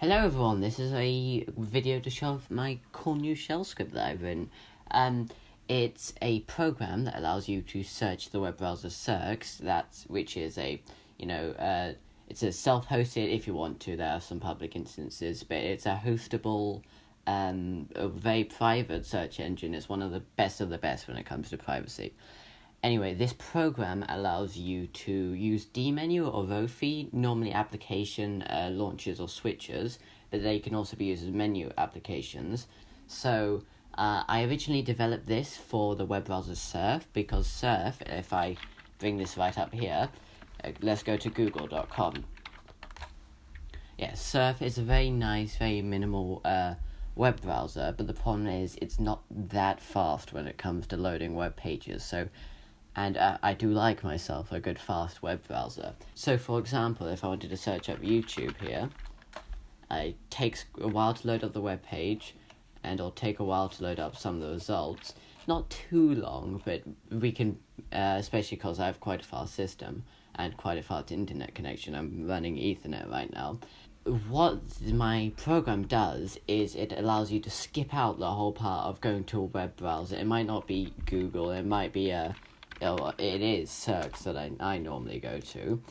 Hello everyone, this is a video to show off my cool new shell script that I've written. Um, it's a program that allows you to search the web browser Searx, that's, which is a, you know, uh, it's a self-hosted if you want to, there are some public instances, but it's a hostable, um, a very private search engine. It's one of the best of the best when it comes to privacy. Anyway, this program allows you to use dmenu or Rofi, normally application uh, launchers or switches, but they can also be used as menu applications. So, uh, I originally developed this for the web browser Surf because Surf, if I bring this right up here, uh, let's go to google.com. Yeah, Surf is a very nice, very minimal uh, web browser, but the problem is it's not that fast when it comes to loading web pages. So, and uh, I do like myself a good fast web browser. So, for example, if I wanted to search up YouTube here, it takes a while to load up the web page, and it'll take a while to load up some of the results. Not too long, but we can, uh, especially because I have quite a fast system and quite a fast internet connection. I'm running Ethernet right now. What my program does is it allows you to skip out the whole part of going to a web browser. It might not be Google, it might be a oh, it is Searx that I, I normally go to.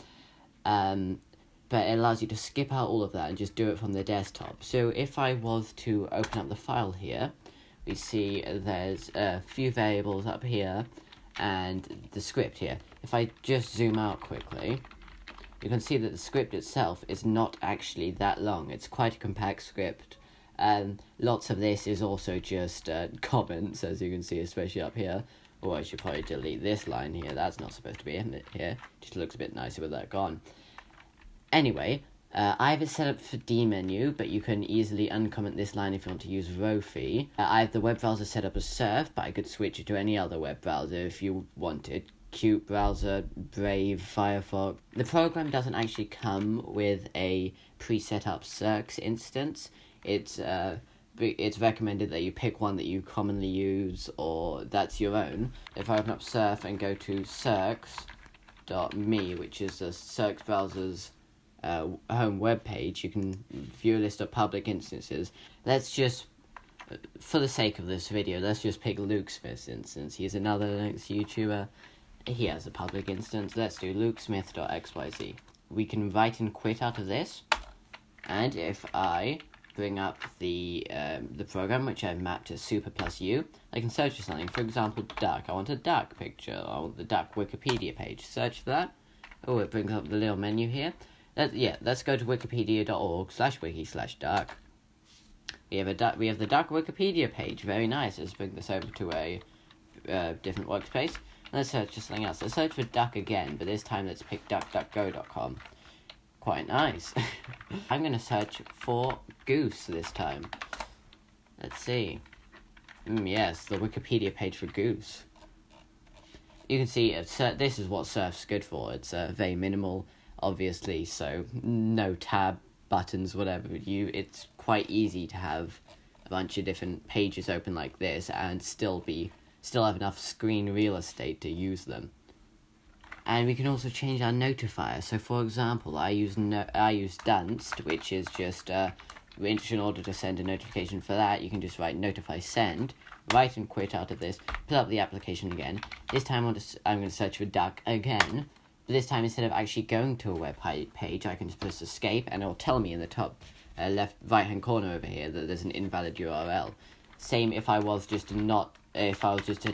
Um, but it allows you to skip out all of that and just do it from the desktop. So if I was to open up the file here, we see there's a few variables up here and the script here. If I just zoom out quickly, you can see that the script itself is not actually that long. It's quite a compact script. Um, lots of this is also just uh, comments, as you can see, especially up here. Oh, I should probably delete this line here. That's not supposed to be in it here. Just looks a bit nicer with that gone. Anyway, uh, I have it set up for dmenu, but you can easily uncomment this line if you want to use Rofi. Uh, I have the web browser set up as Surf, but I could switch it to any other web browser if you wanted. qutebrowser, Brave, Firefox. The program doesn't actually come with a preset up Searx instance. It's uh, it's recommended that you pick one that you commonly use or that's your own. If I open up Surf and go to Searx.me, which is the Searx browser's uh, home web page, you can view a list of public instances. Let's just, for the sake of this video, let's just pick Luke Smith's instance. He's another Linux YouTuber. He has a public instance. Let's do lukesmith.xyz. We can write and quit out of this. And if I bring up the um, the program which I've mapped to super plus u. I can search for something. For example, duck. I want a duck picture. I want the duck Wikipedia page. Search for that. Oh, it brings up the little menu here. Let, yeah, let's go to wikipedia.org slash wiki slash duck. We have a duck. We have the duck Wikipedia page. Very nice. Let's bring this over to a uh, different workspace. Let's search for something else. Let's search for duck again, but this time let's pick duckduckgo.com quite nice. I'm going to search for goose this time. Let's see. Mm, yes, the Wikipedia page for goose. You can see uh, this is what Surf's good for. It's uh, very minimal, obviously, so no tab buttons, whatever. You, It's quite easy to have a bunch of different pages open like this and still be still have enough screen real estate to use them and we can also change our notifier. So, for example, I use no- I use Dunst, which is just uh, in order to send a notification for that, you can just write notify send, write and quit out of this, pull up the application again. This time I'm, just, I'm going to search for duck again. But this time, instead of actually going to a web page, I can just press escape and it'll tell me in the top uh, left right hand corner over here that there's an invalid URL. Same if I was just to not, if I was just to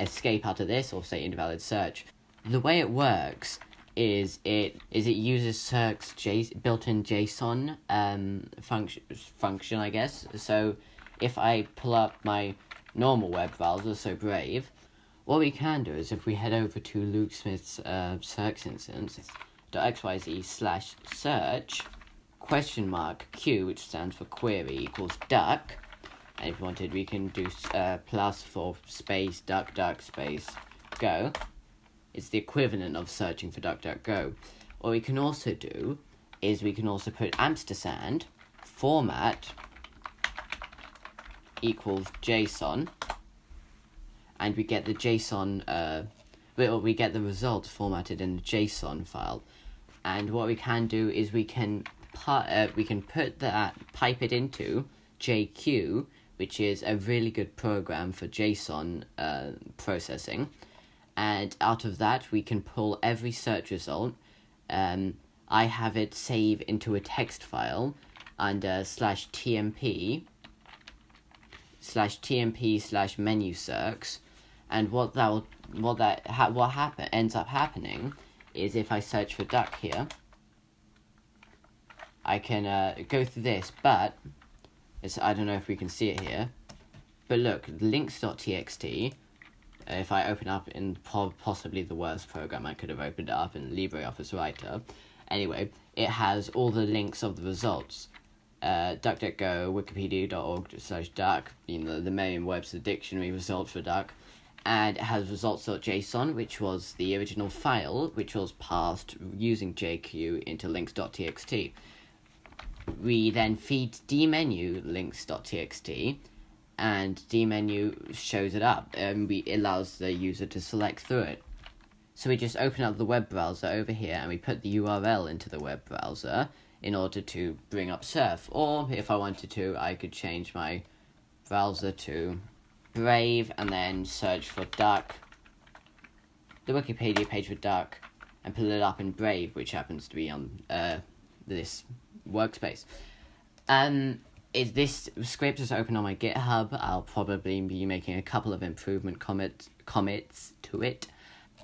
escape out of this or say invalid search the way it works is it is it uses Searx J, built-in JSON um function function I guess. So if I pull up my normal web browser, so Brave, what we can do is if we head over to Luke Smith's uh, Searx instance, dot .xyz slash search question mark q, which stands for query, equals duck. And if wanted, we can do uh, plus for space duck duck space go. It's the equivalent of searching for DuckDuckGo. What we can also do is we can also put ampersand format equals JSON, and we get the JSON. Uh, we get the result formatted in a JSON file. And what we can do is we can pi- uh, we can put that pipe it into JQ, which is a really good program for JSON uh, processing, and out of that we can pull every search result. Um, I have it save into a text file under slash tmp slash tmp slash menu search, and what that will, what that ha- what happen ends up happening is if I search for duck here, I can uh, go through this, but it's I don't know if we can see it here, but look links.txt. If I open up in po- possibly the worst program I could have opened up in LibreOffice Writer, anyway, it has all the links of the results. Uh, DuckDuckGo, Wikipedia.org slash duck, you know, the main Webster dictionary results for duck, and it has results.json, which was the original file, which was passed using JQ into links.txt. We then feed dmenu links.txt, and dmenu shows it up, and we allows the user to select through it. So we just open up the web browser over here, and we put the URL into the web browser in order to bring up Surf. Or if I wanted to, I could change my browser to Brave and then search for duck, the Wikipedia page for duck, and pull it up in Brave, which happens to be on uh, this workspace. Um, is this script is open on my GitHub? I'll probably be making a couple of improvement commit commits to it.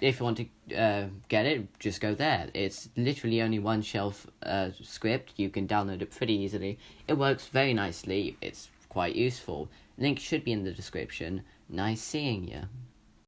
If you want to uh, get it, just go there. It's literally only one shelf uh, script. You can download it pretty easily. It works very nicely. It's quite useful. Link should be in the description. Nice seeing you.